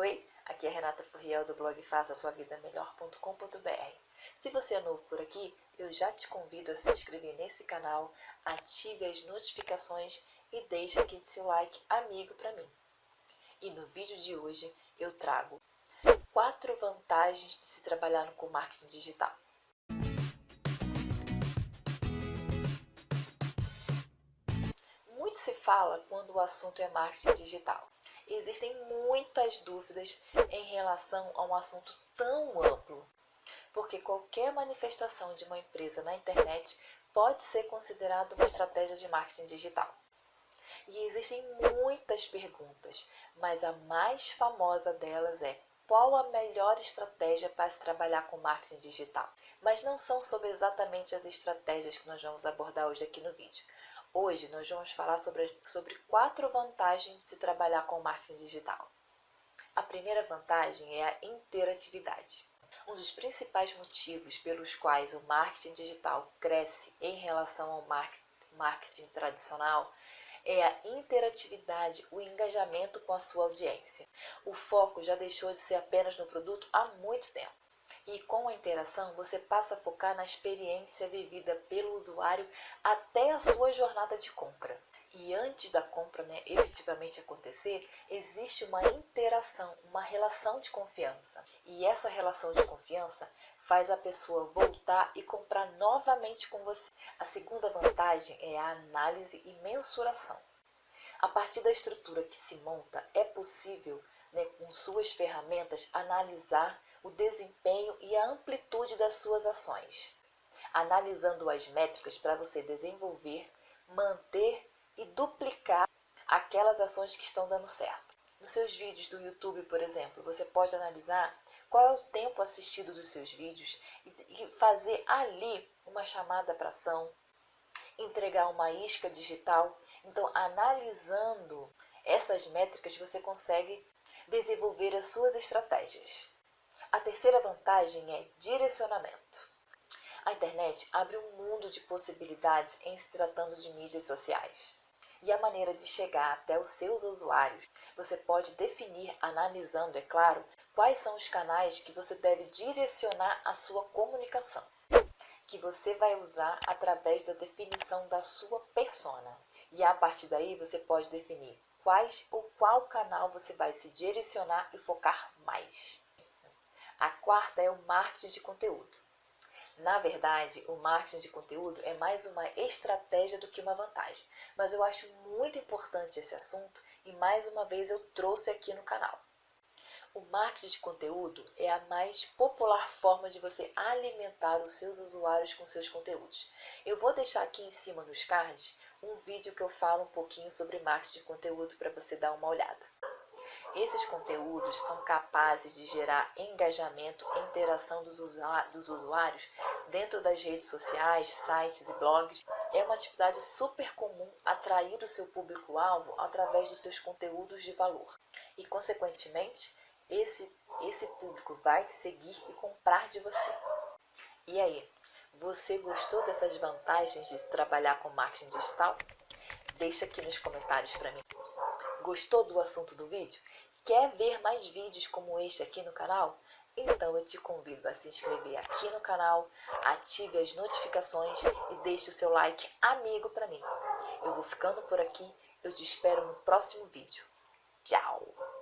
Oi, aqui é Renata Furriel do blog faça sua vida melhor.com.br. Se você é novo por aqui, eu já te convido a se inscrever nesse canal, ative as notificações e deixe aqui seu like amigo para mim. E no vídeo de hoje eu trago quatro vantagens de se trabalhar com marketing digital. Muito se fala quando o assunto é marketing digital existem muitas dúvidas em relação a um assunto tão amplo, porque qualquer manifestação de uma empresa na internet pode ser considerada uma estratégia de marketing digital. E existem muitas perguntas, mas a mais famosa delas é qual a melhor estratégia para se trabalhar com marketing digital? Mas não são sobre exatamente as estratégias que nós vamos abordar hoje aqui no vídeo. Hoje nós vamos falar sobre, sobre quatro vantagens de trabalhar com marketing digital. A primeira vantagem é a interatividade. Um dos principais motivos pelos quais o marketing digital cresce em relação ao marketing tradicional é a interatividade, o engajamento com a sua audiência. O foco já deixou de ser apenas no produto há muito tempo. E com a interação, você passa a focar na experiência vivida pelo usuário até a sua jornada de compra. E antes da compra né, efetivamente acontecer, existe uma interação, uma relação de confiança. E essa relação de confiança faz a pessoa voltar e comprar novamente com você. A segunda vantagem é a análise e mensuração. A partir da estrutura que se monta, é possível, né, com suas ferramentas, analisar o desempenho e a amplitude das suas ações, analisando as métricas para você desenvolver, manter e duplicar aquelas ações que estão dando certo. Nos seus vídeos do YouTube, por exemplo, você pode analisar qual é o tempo assistido dos seus vídeos e fazer ali uma chamada para ação, entregar uma isca digital. Então, analisando essas métricas, você consegue desenvolver as suas estratégias. A terceira vantagem é direcionamento. A internet abre um mundo de possibilidades em se tratando de mídias sociais. E a maneira de chegar até os seus usuários, você pode definir, analisando, é claro, quais são os canais que você deve direcionar a sua comunicação, que você vai usar através da definição da sua persona. E a partir daí você pode definir quais ou qual canal você vai se direcionar e focar mais. A quarta é o marketing de conteúdo. Na verdade, o marketing de conteúdo é mais uma estratégia do que uma vantagem, mas eu acho muito importante esse assunto e mais uma vez eu trouxe aqui no canal. O marketing de conteúdo é a mais popular forma de você alimentar os seus usuários com seus conteúdos. Eu vou deixar aqui em cima nos cards um vídeo que eu falo um pouquinho sobre marketing de conteúdo para você dar uma olhada. Esses conteúdos são capazes de gerar engajamento e interação dos, usuários dentro das redes sociais, sites e blogs. É uma atividade super comum atrair o seu público-alvo através dos seus conteúdos de valor. E, consequentemente, esse, esse público vai seguir e comprar de você. E aí, você gostou dessas vantagens de trabalhar com marketing digital? Deixa aqui nos comentários para mim. Gostou do assunto do vídeo? Quer ver mais vídeos como este aqui no canal? Então eu te convido a se inscrever aqui no canal, ative as notificações e deixe o seu like amigo para mim. Eu vou ficando por aqui, eu te espero no próximo vídeo. Tchau!